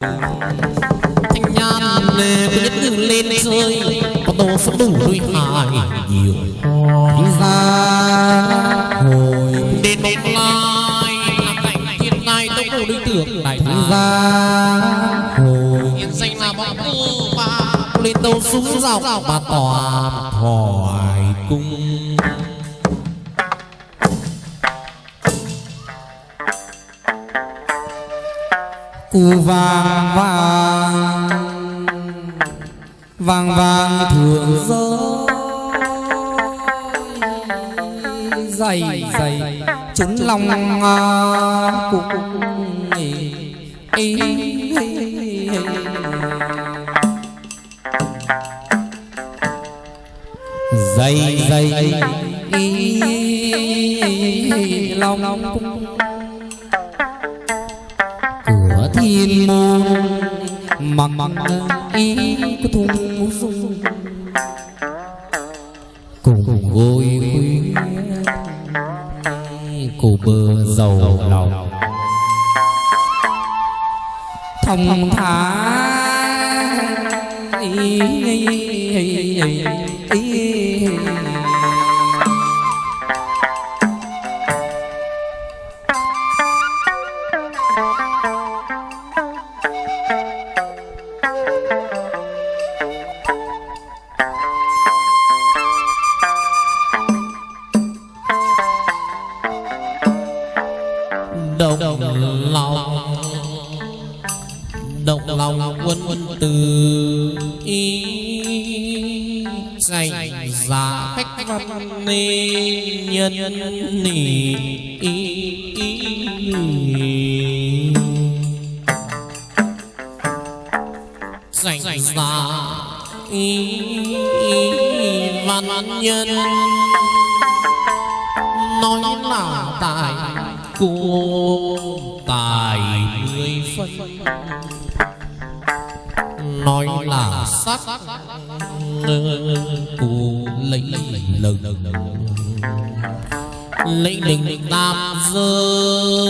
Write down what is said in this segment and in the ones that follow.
thanh nhan cứ nhất từ lên rơi có đồ số đủ đôi hài nhiều ra hồi đến bóng lai là cảnh thiên lai tốc độ đối tượng đại ra thà hồi hiện danh là bóng cơ ba lên tàu súng dọc mà tòa hỏi cung vàng vàng vàng vàng thường rơi dày dày trứng lòng à, cùng ý, ý. dày dày ý, lòng thiên môn mặc mặc ý có thùng dung. Cùng gối khuya cô bơ dầu lòng. Thông thả ý, ý, ý, lực linh đình tam giới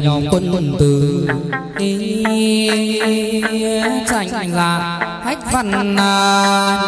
lòng quân tử. tranh là hách văn nhân tranh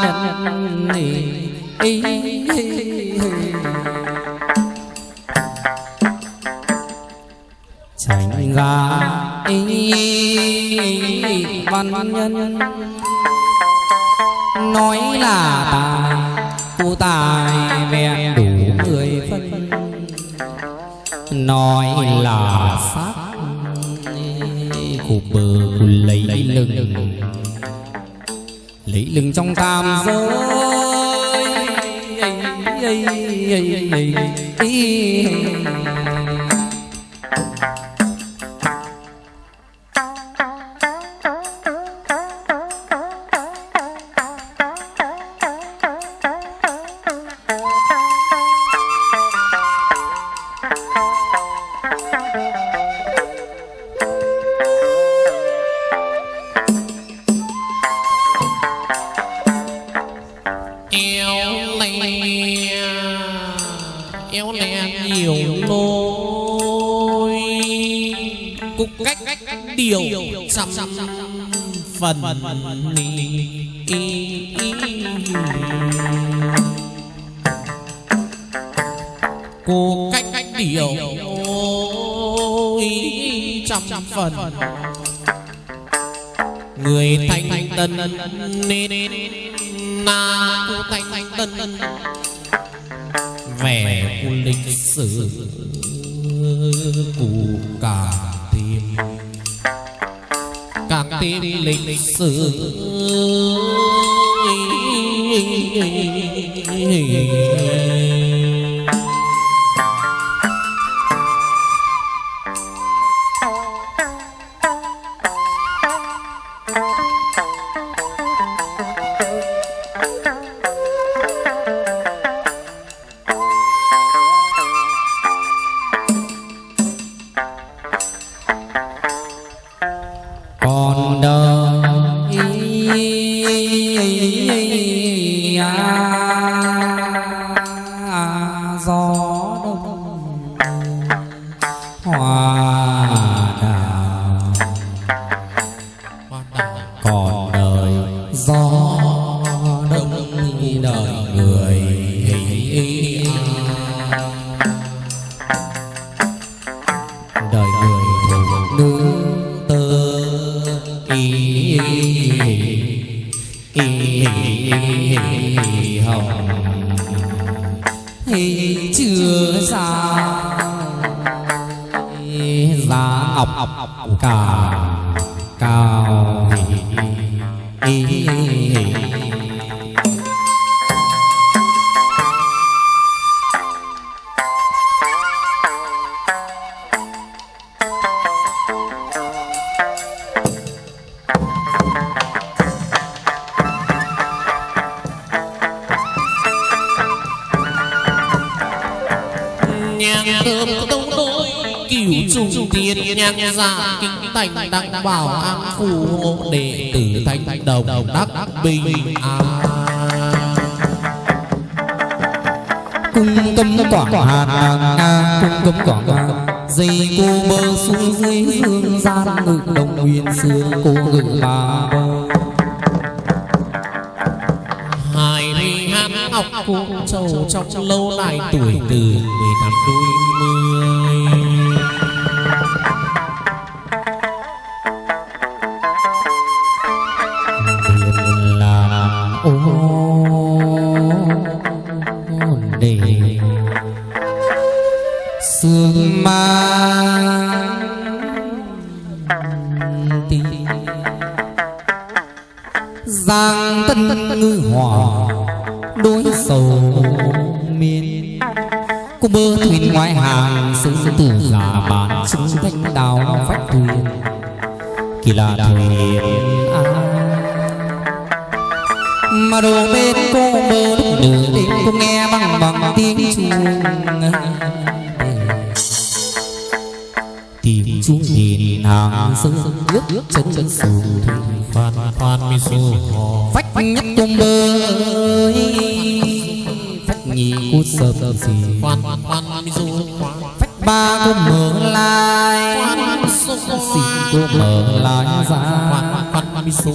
phật ni cô cách cách điều ôi, trăm phần. Người thanh tân nên na cô thanh tân. 是 bảo an phù hộ đệ tử thanh đồng đắc bình an. Cung cấm quảng hạt cung cấm quảng hạt dây cô bơ xuống dưới dương gian ngự đồng nguyên xưa, cô ngự bà bơ. Hai mươi hát ngọc cô châu trong lâu lại tuổi từ mười tám đôi mươi. Giang tân ngư hòa đối sầu miên. Cô bơ thuyền ngoài hàng sư tử giả bản chứng thanh đào phách thuyền. Kỳ lạ thuyền ai mà đồ bên cô bơ lúc nửa đêm cô nghe bằng bằng tiếng chuông tiếng nhìn hàng sơ nước nước chân chân sù phan phan mi su phách nhất công bơ phách nhị cô sớm gì phan phan mi khoan phách ba cô mở lại khoan su xin cô mở lại ra phan mi su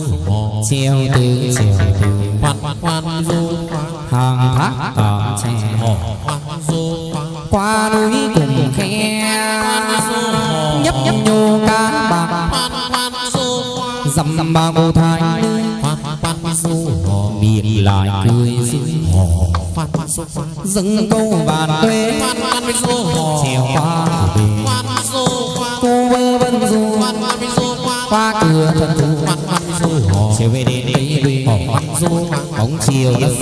treo từ treo từ phan phan mi khoan hàng thác cỏ tre qua núi cùng khe hò nhô cá bạc. Khoan khoan du khoan dằm ba cô thái miệng lại cười duyên hò. Khoan câu bàn quê khoan khoan du trèo qua cô vơ vân du. Qua cửa thần thù chiều về đến đây hò bóng chiều đất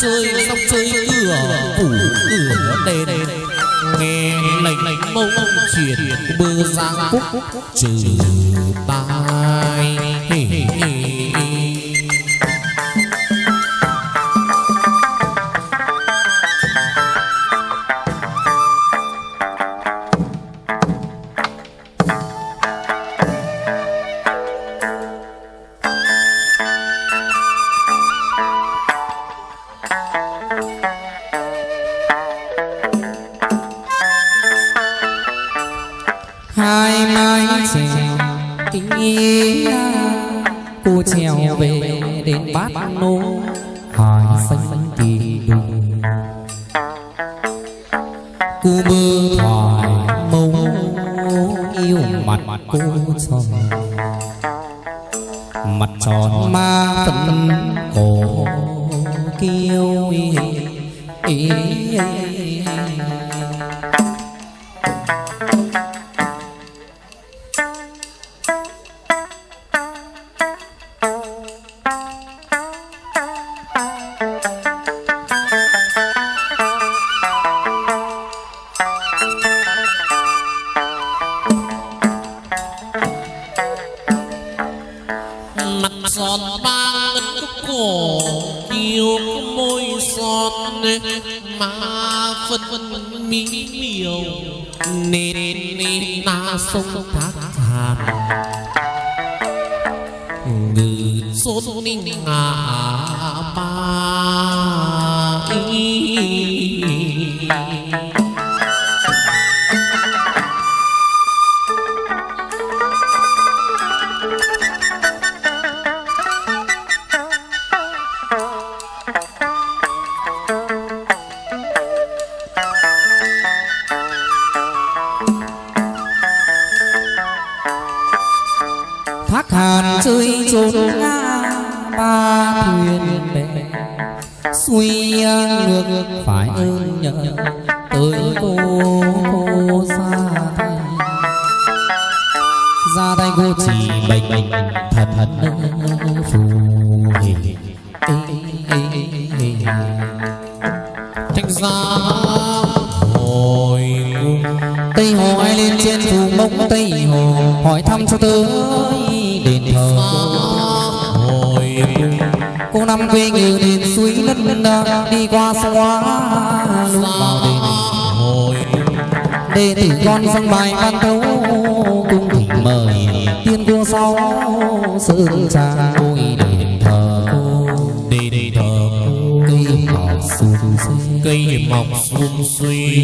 chơi dòng chơi cửa phủ cửa đền nghe lệnh lệnh mông truyền bơ giang cúc trừ tai cô tròn. Mặt tròn ma phân cổ kiêu ý, ý, ý,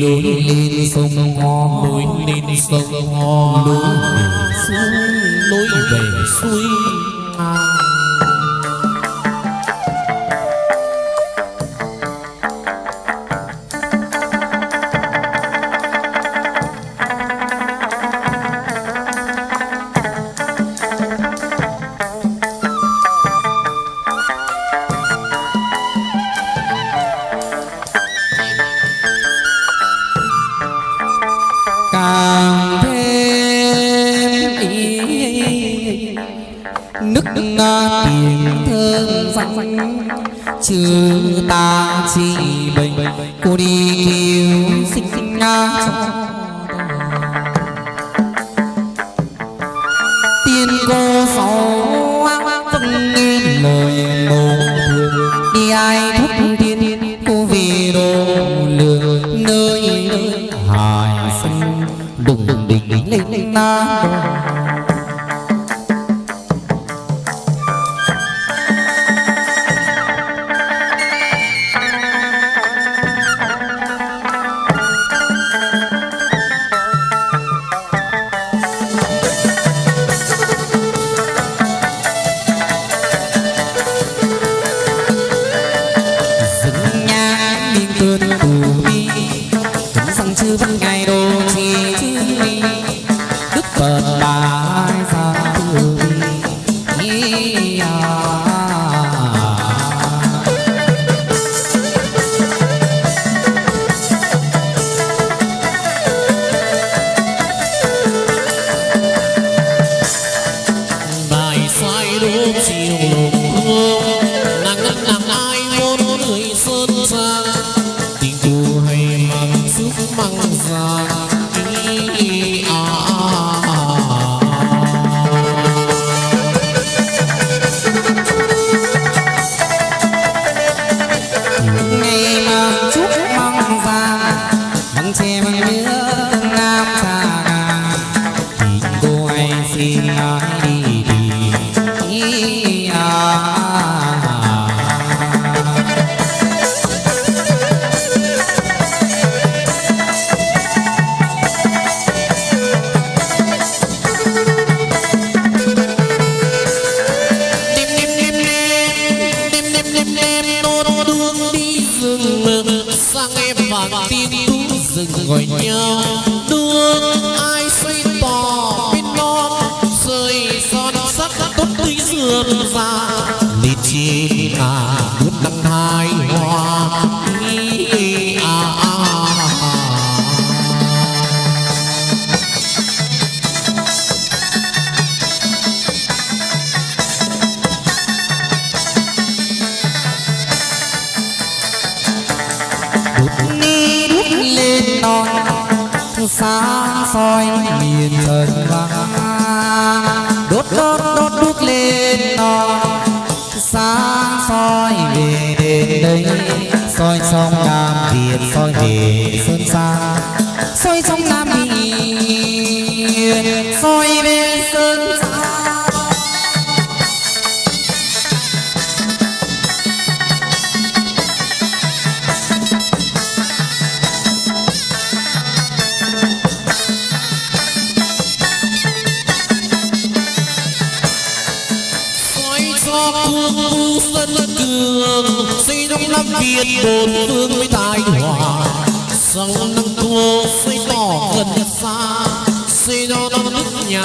núi lên sông Ho núi lên sông ho núi suối lối về suối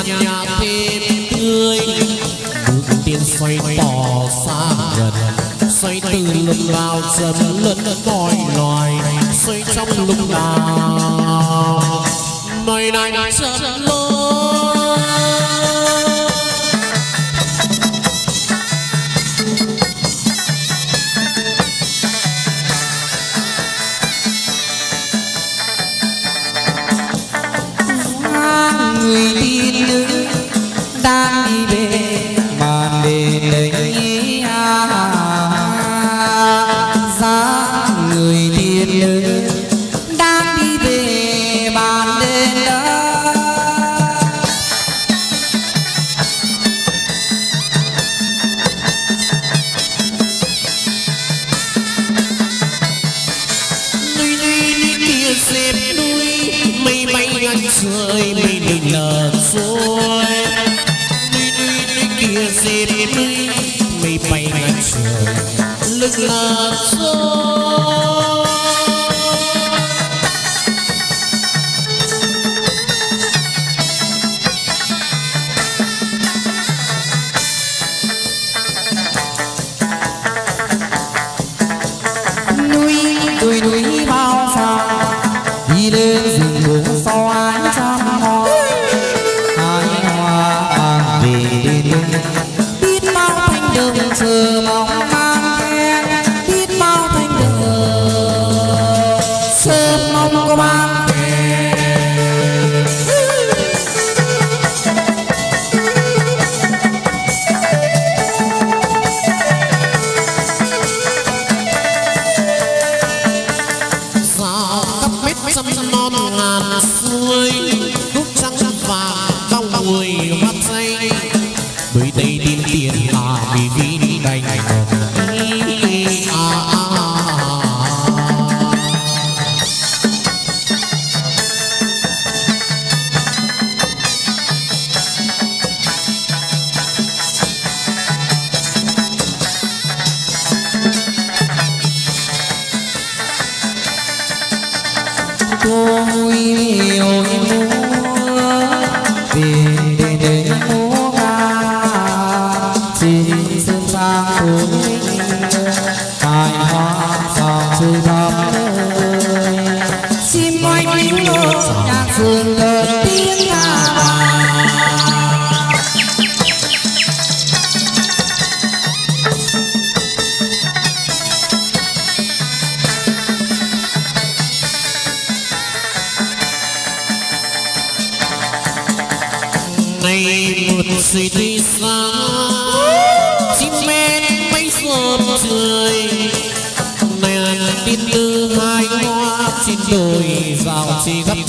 nhà nhà thêm tươi bước tiên xoay tỏ xa gần xoay từ lúc nào dần lẫn mọi loài xoay trong lúc nào nơi này dần lối nợt xuôi kia xin mây bay ngang trời lưng Not xuôi con trời mẹ tin tư hai hoa xin đổi vào chỉ gấp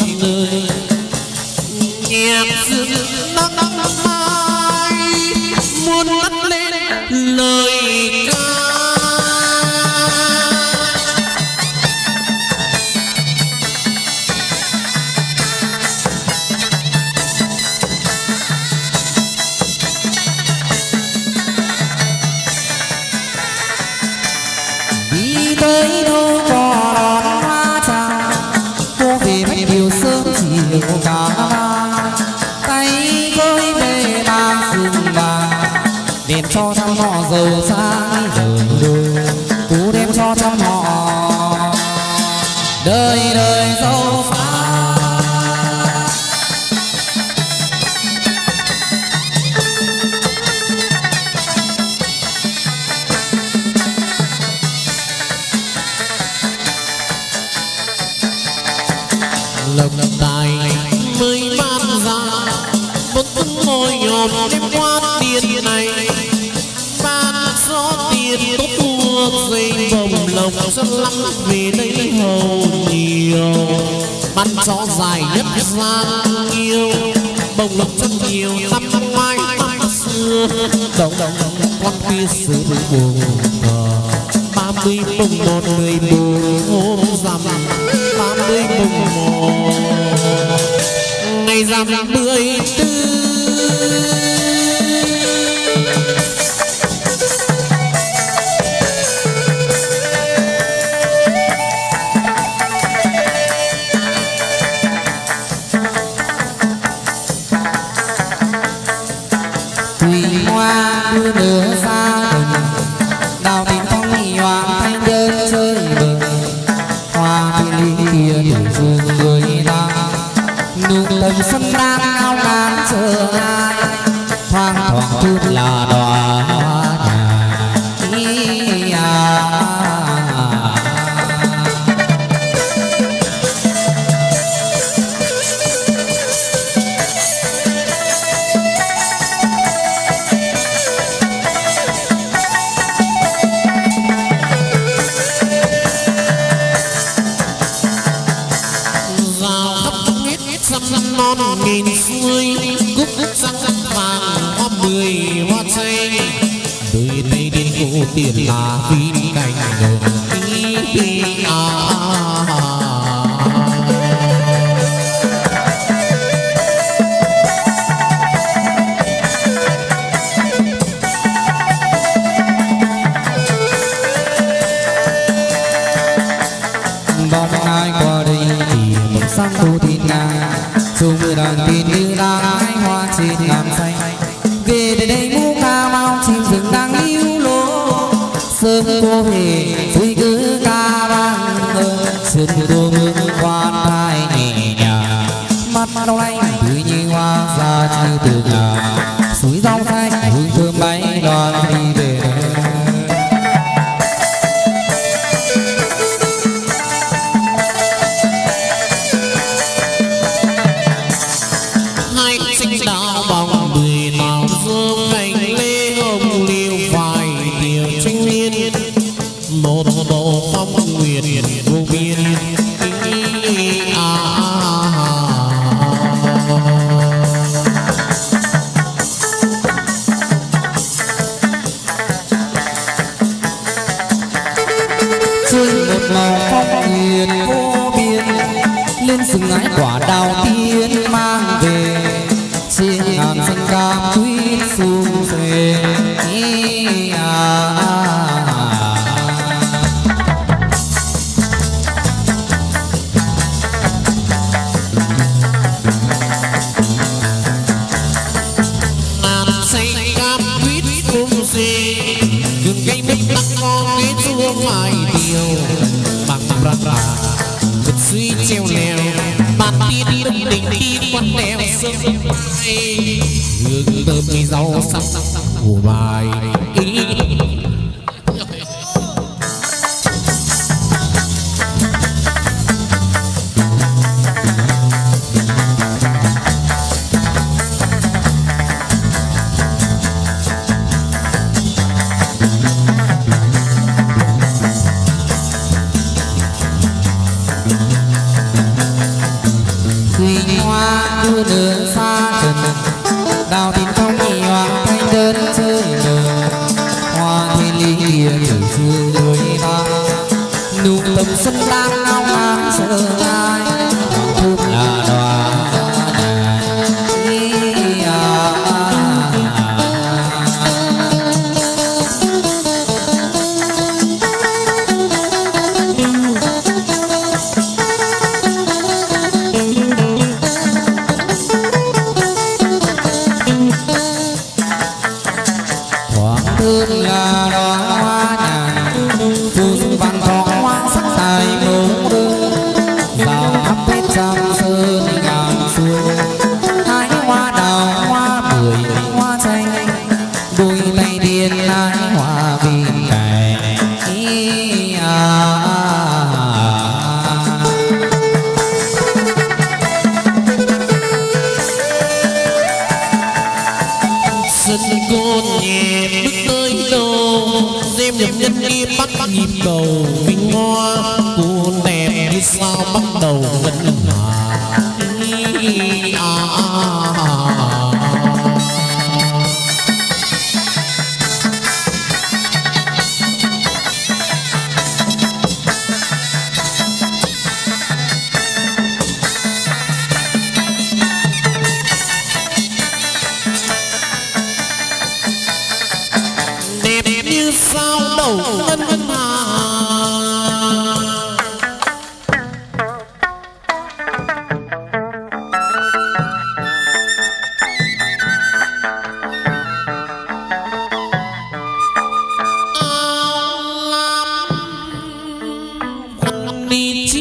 Kumai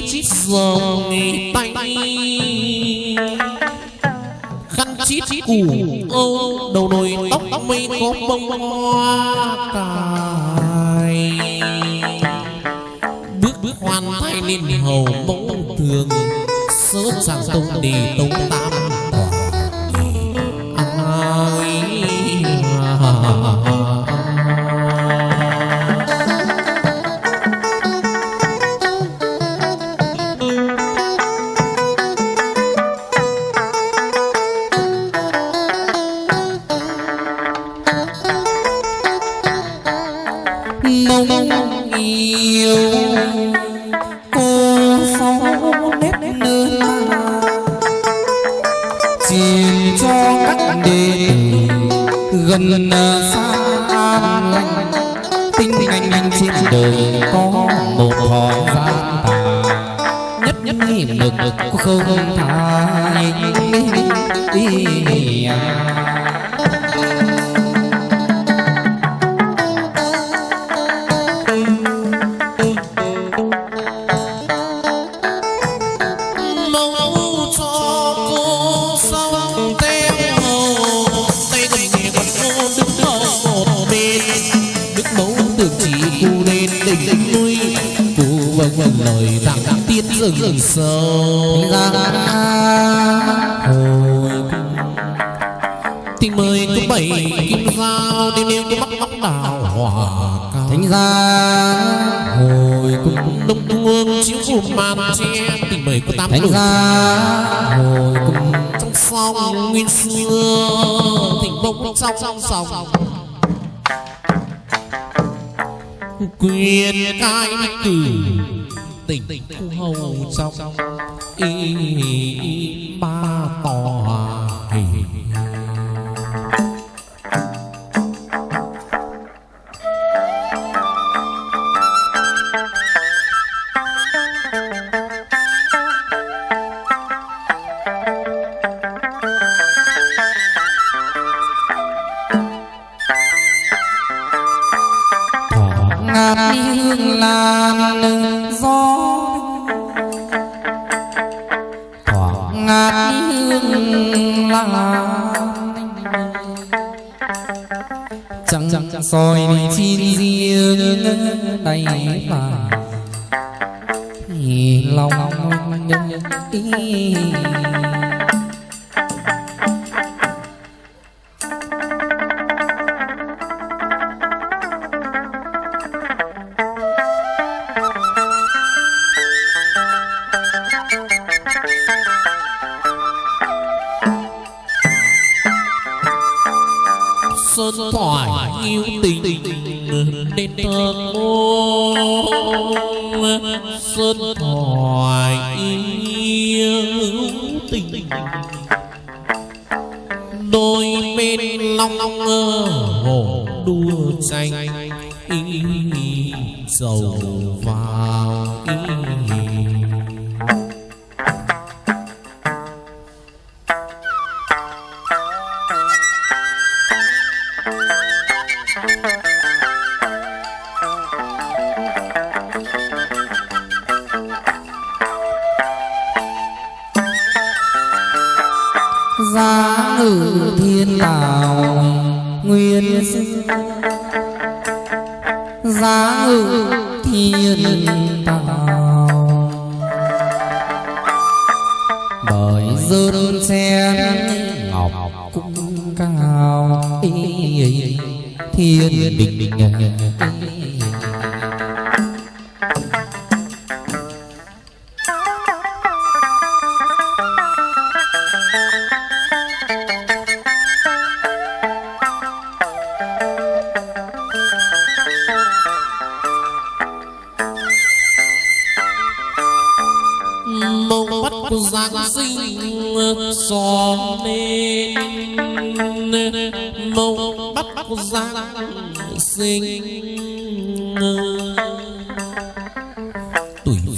chít chít dòng tay. Khăn chít chít củ ô đầu nồi tóc tóc mây có bông hoa cài. Bước bước hoàn thay lên hầu bông thường sớm sàng tông đi tông tam sòng quyền cai tử.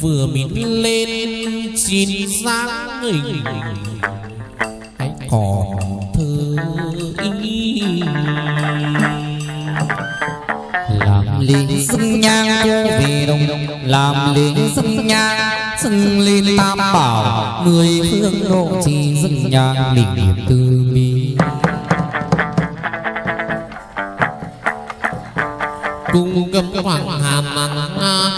Vừa mình lên chín dáng hình hãy còn thơ ý. Làm liền xưng nhang cho về đông, làm liền xưng nhang, xưng lên tam bảo, mười phương độ trì xưng nhang linh niệm từ bi. Cung cấp hoàng hàm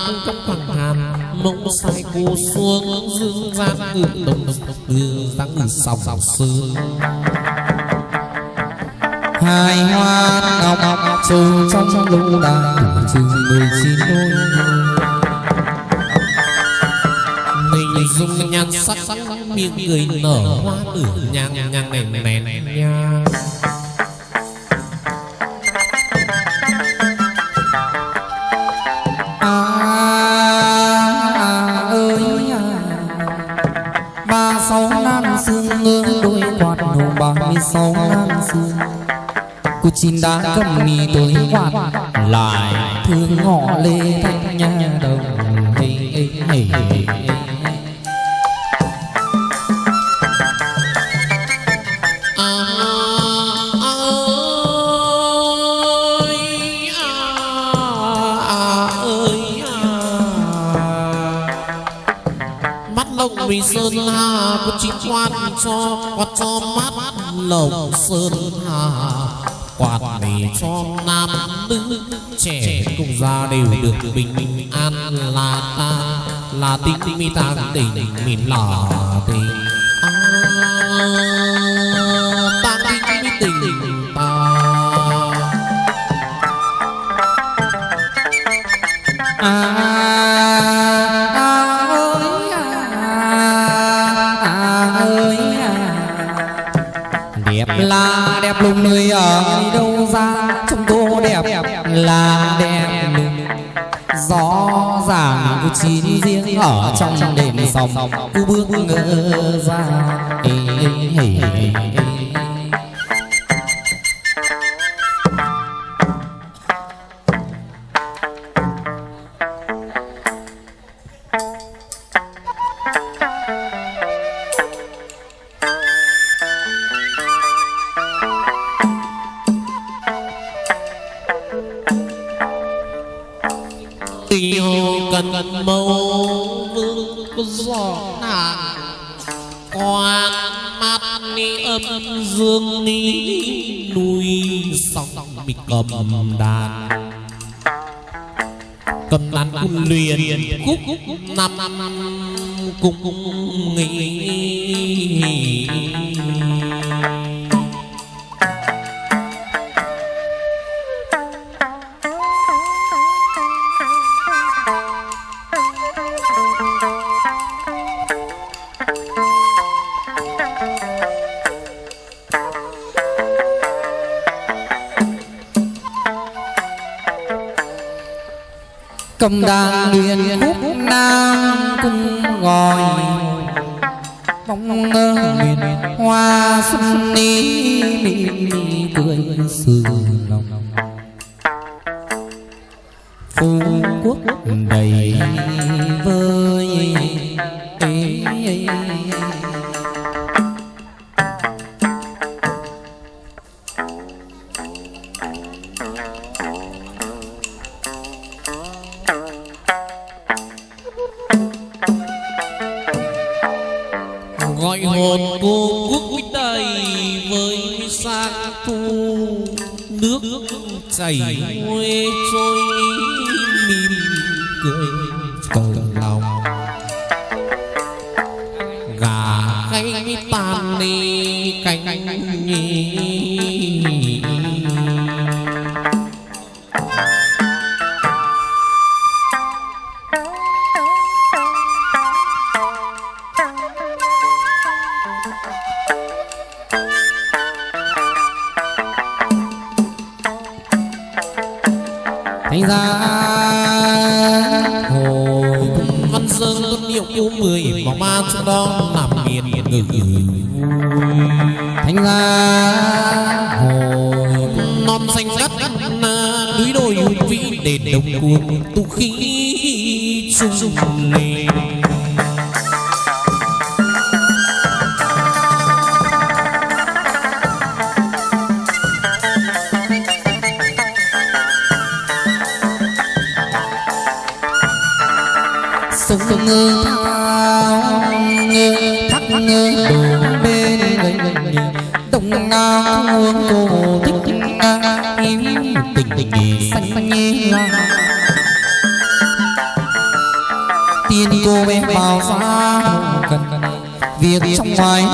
cung cấp hoàng hàm mông sai cô xuống dương gian ngự đồng dương gian ngự sòng sương hai hoa ngọc trầu trong trong lũ đàn chừng mười chín đôi. Mình dùng nhan sắc sắc miệng cười nở hoa tử nhang nhang nèn nèn nhang 36 năm xưa, Cô chín đã cầm mì tôi hoạt Lại. Thương ngõ lê thanh nhà đồng Hình hình hình Sơn Hà có chính quan cho quạt cho mát lộc sơn hà. Quạt để cho nam nữ trẻ cùng gia đều được bình an là ta, là tình mi ta tình mình là tình xin riêng ở trong đền sòng u bước ngỡ ra năm cung cùng thành ra hồi văn sơn tuân hiệu yêu mười mà ma trong đó làm miền ngự thành ra hồi non xanh ngắt núi đồi hùng vĩ đền đồng cuồng tu khí sung lên.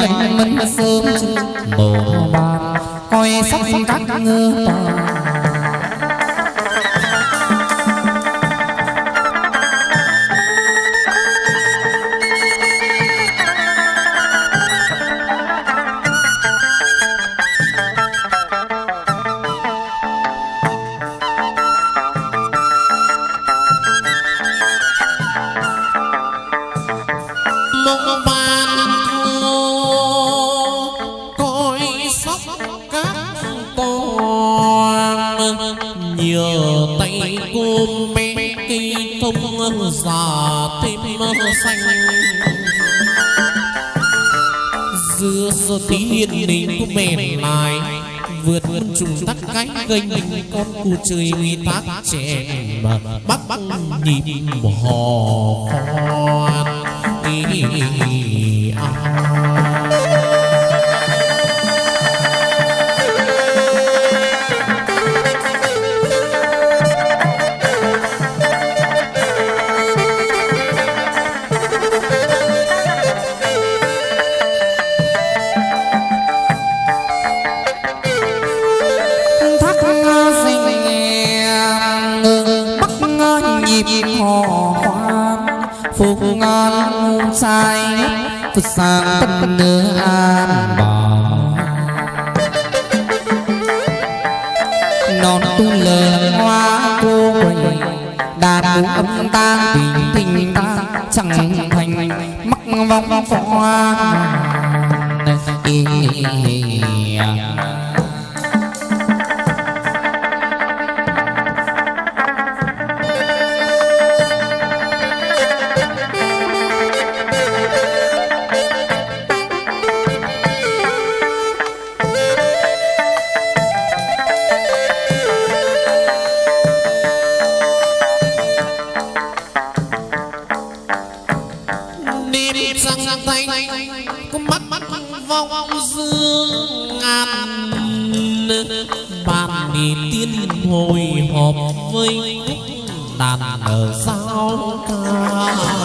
Việc anh ngoài sớm mồ bàn coi sắp các ngơ con cu tác trẻ. Sang tất nơ an bảo non tu lờ hoa cô quầy đàn cũng âm ta tình tình ta chẳng thành mắc vong khoan hoa hồi họp với đàn ở sao ca.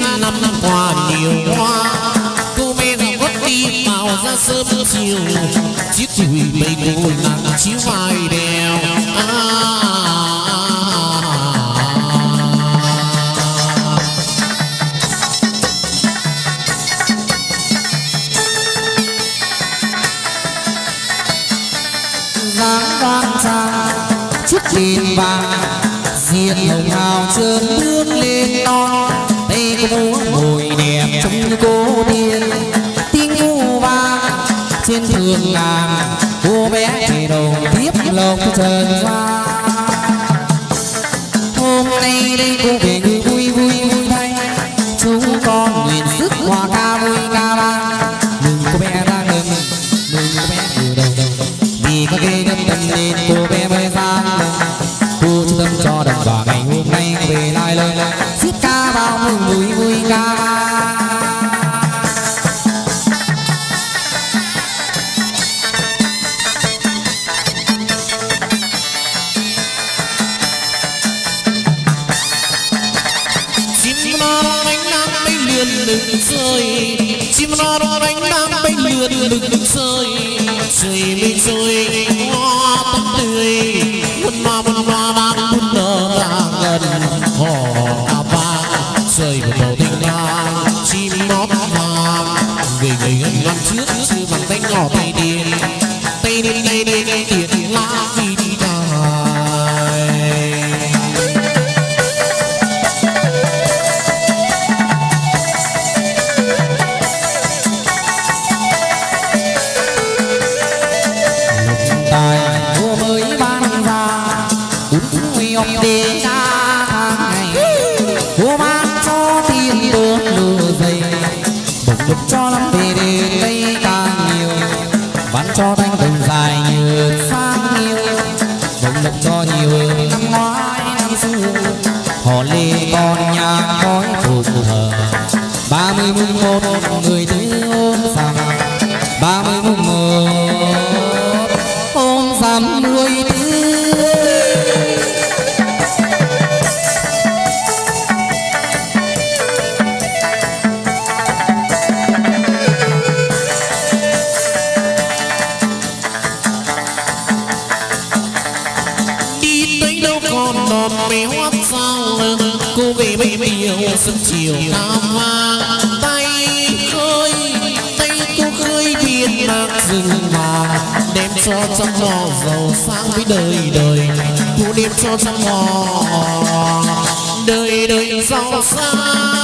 ngàn năm qua nhiều hoa. Cô bé đã gót đi màu ra sớm chiều. Chiếc chùi bay cô nàng chiếu vai đèo. À, à, à. trên vàng. Diện hồng hào trơn bước lên non. mua sớm chiều ta vang tay khơi, tay cô khơi thiên mạc rừng vàng đem cho trăm mò giàu sang với đời đời. Thu đem cho trăm mò đời đời giàu sang.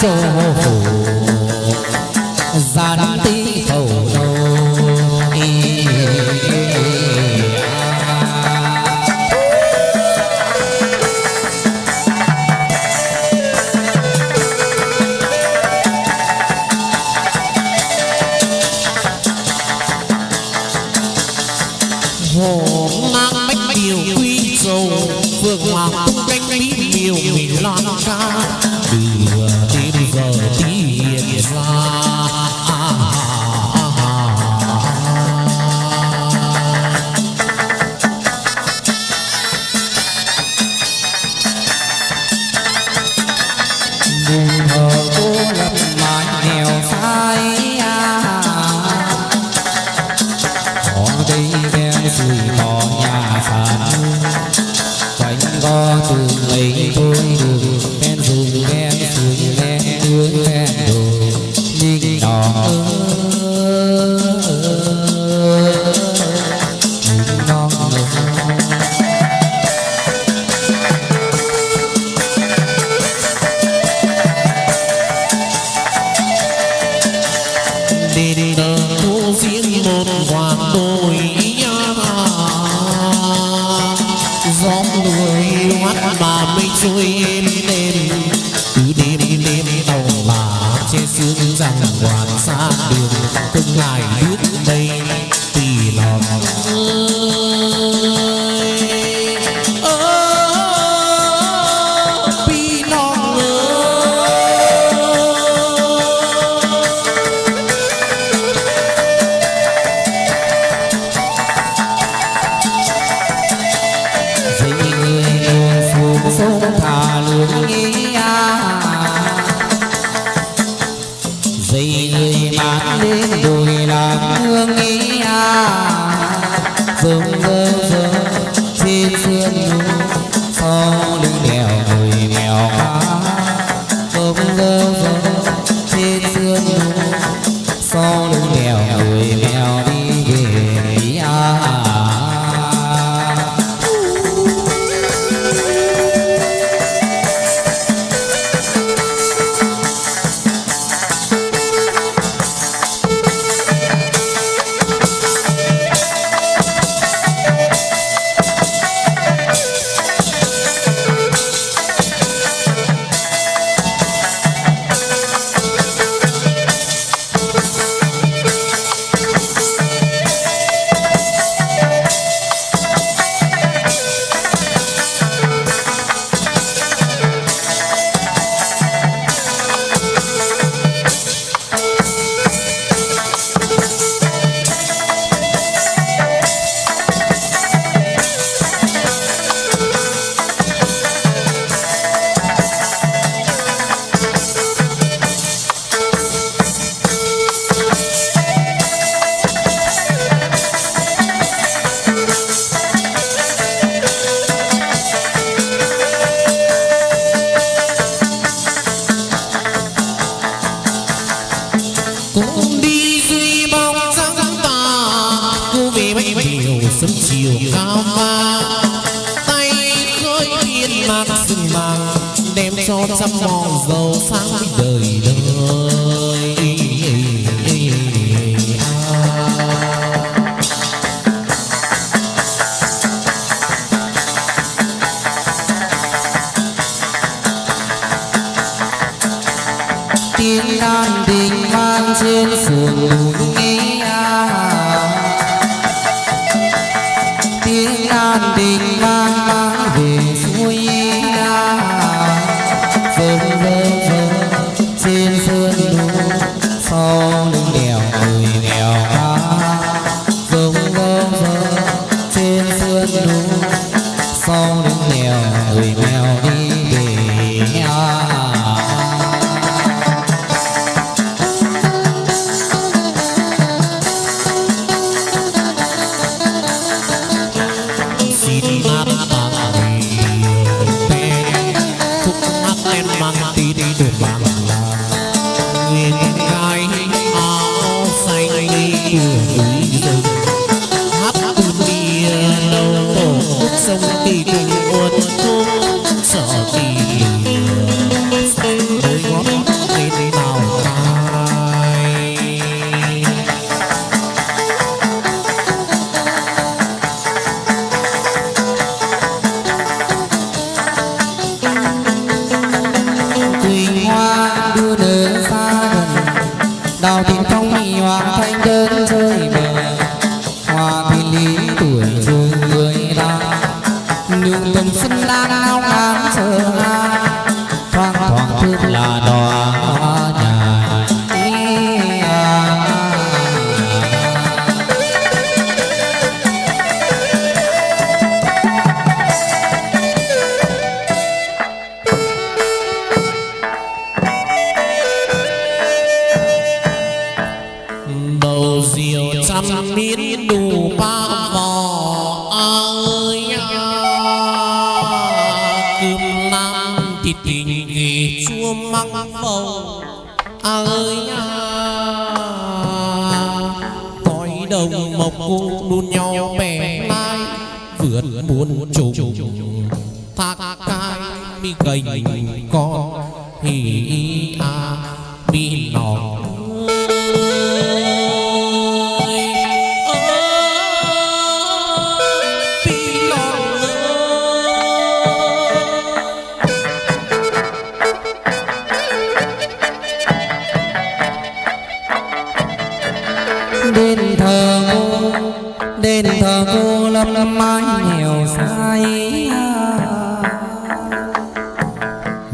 Châu phủ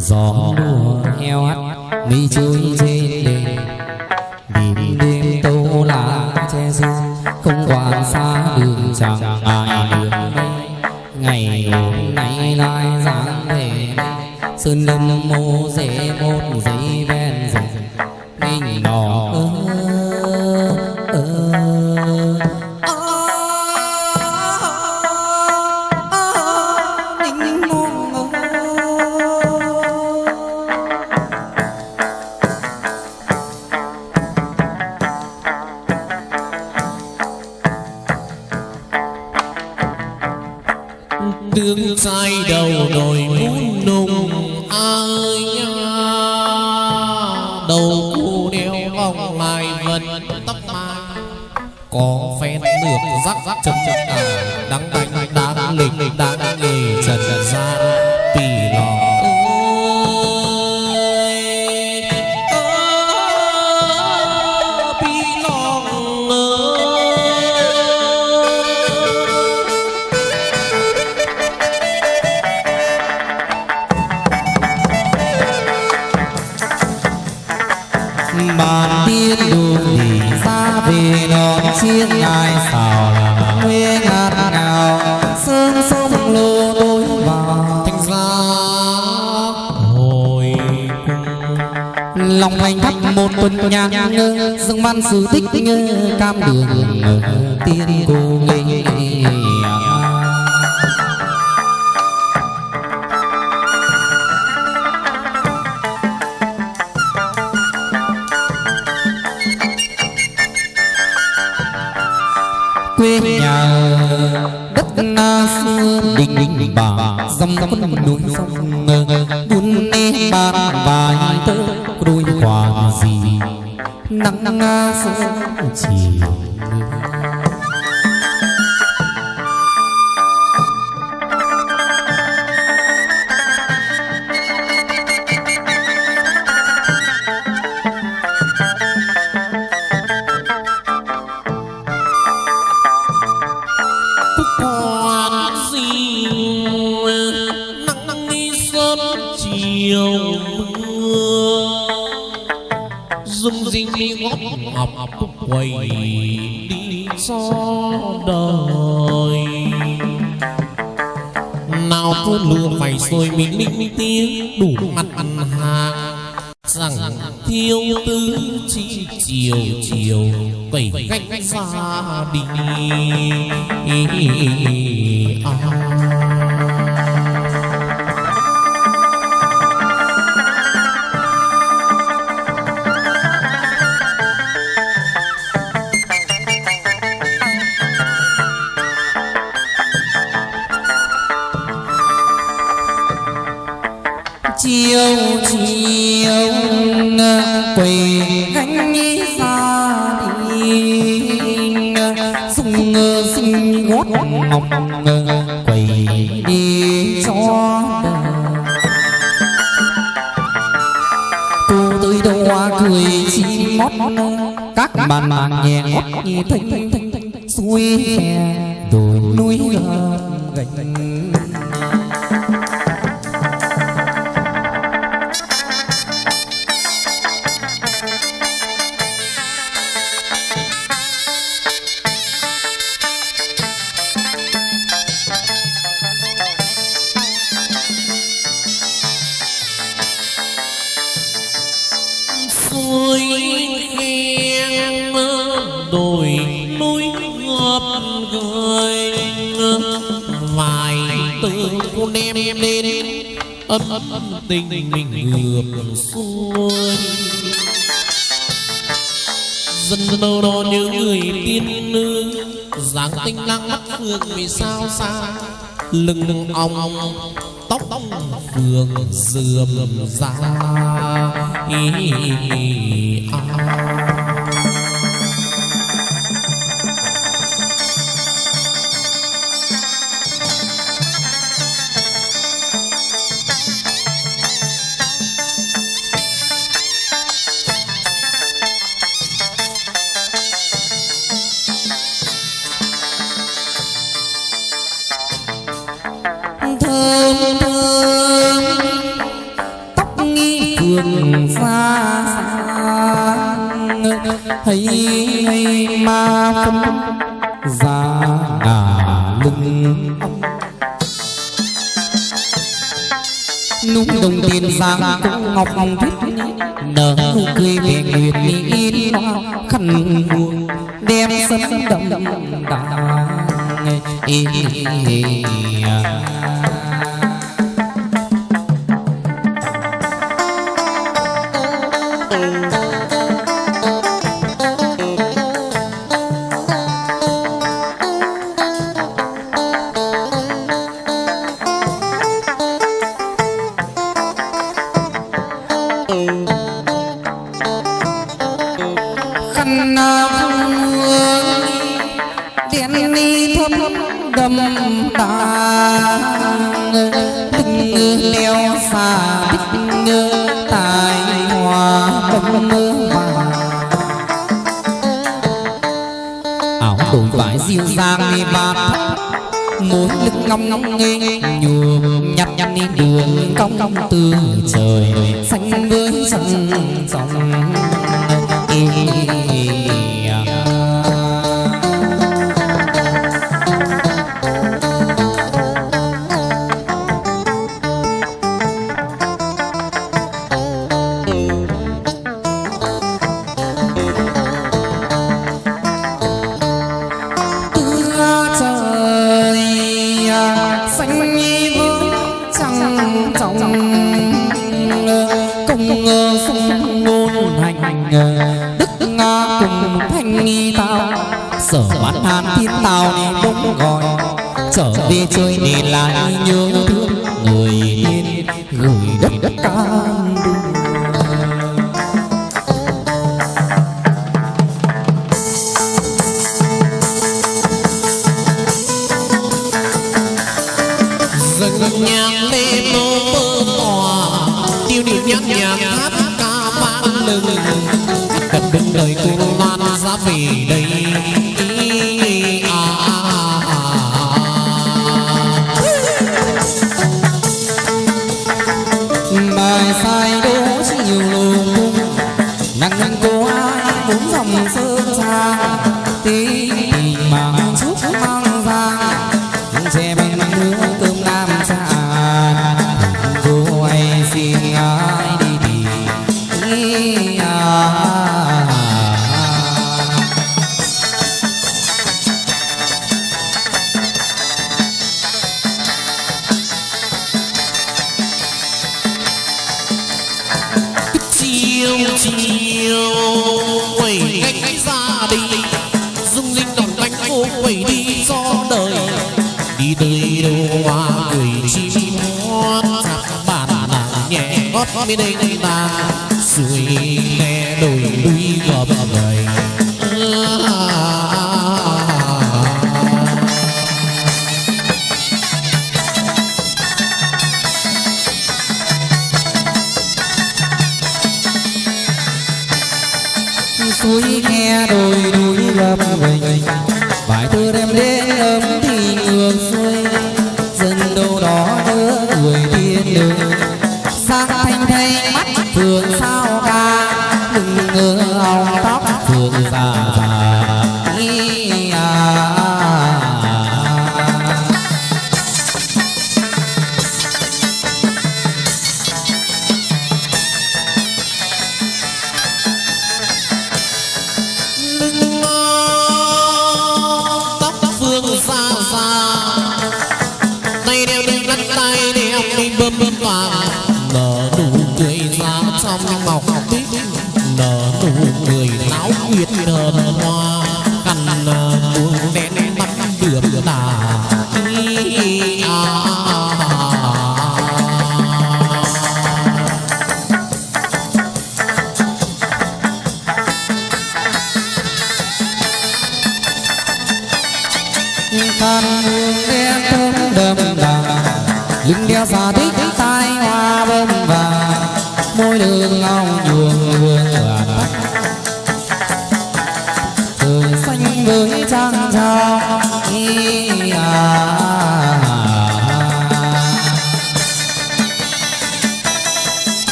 gió đùa heo hắt mi trôi trên đền. Đêm đêm tâu lá che xa không quan xa đường chẳng ai đường đây. Ngày hôm nay lai dáng về sơn lâm mô dễ một giấy ve. quay đi so đời nào cứ lừa phải rồi mình minh tiếng, đủ mặt ăn hàng. Rằng thiếu tư chi chiều chiều cẩy cách xa đi lưng lưng ong tóc vườn dườm ra ý, ý, ý. Ngọc hồng thích nở ra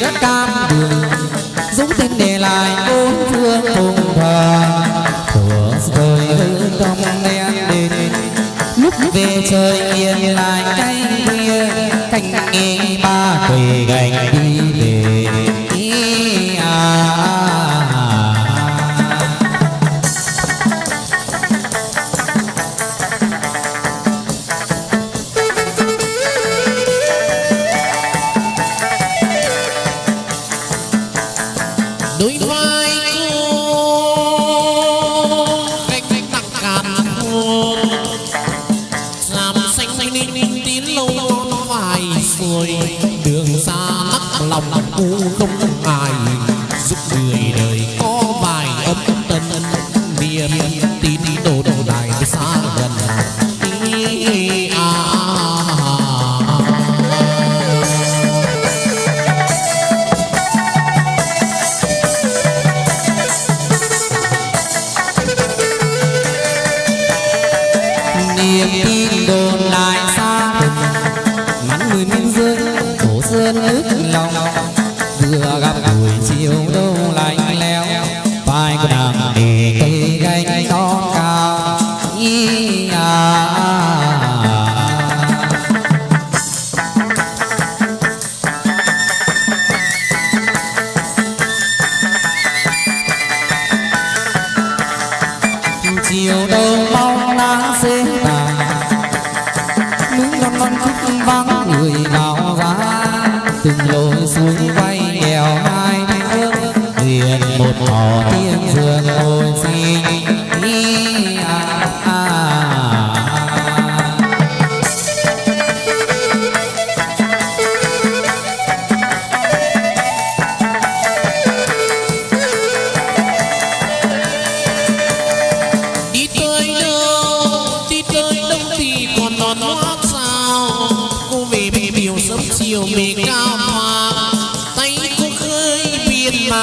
đất cam đường. Dũng tên để lại bốn phương cùng thờ của đời hư không đen đến. Lúc về trời yên lại canh kia canh nghề ba quỳ gành đi.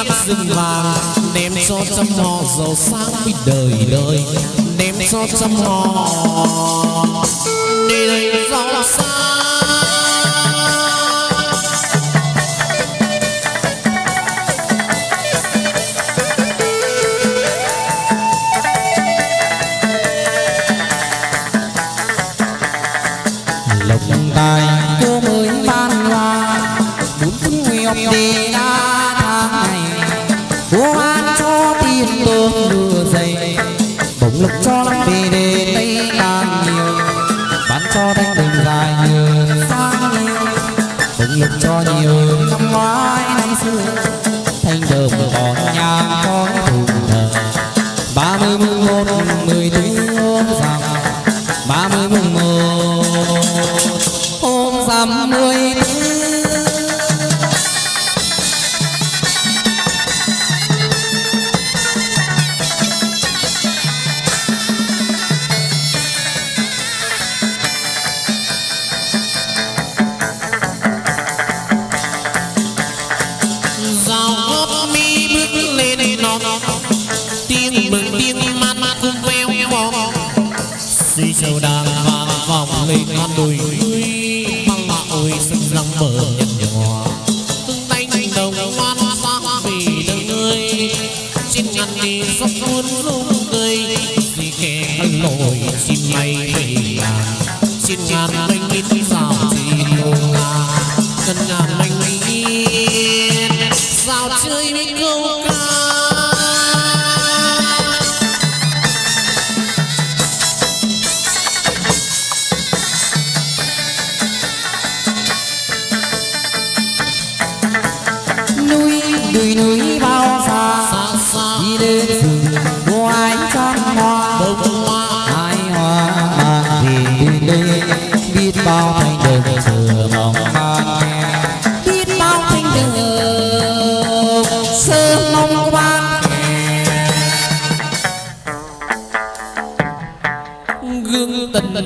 mát rừng vàng đem cho trăm họ giàu sang với đời đời. Đem cho trăm họ để giàu sang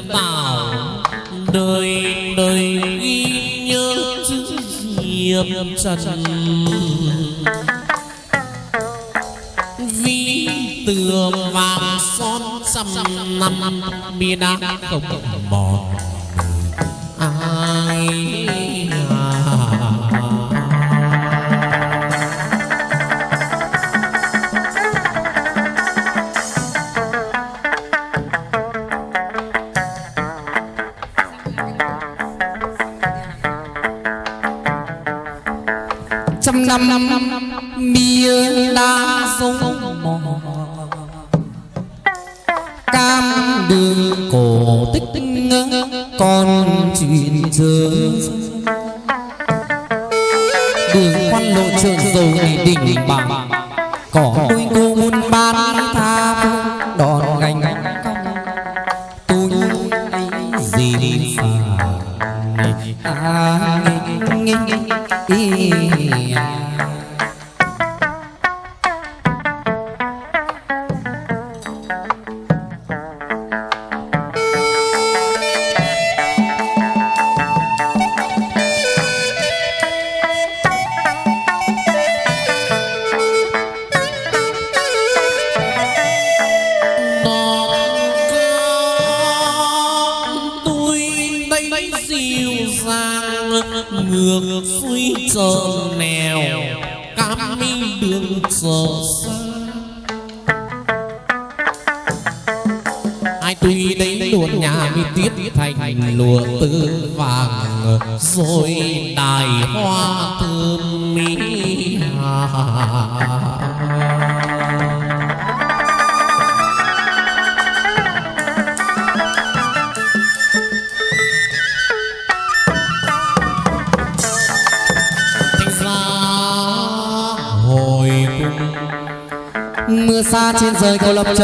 bảo đời đời ghi nhớ chữ diệp trần. Vi tường vàng son trăm năm, bi đá không mòn.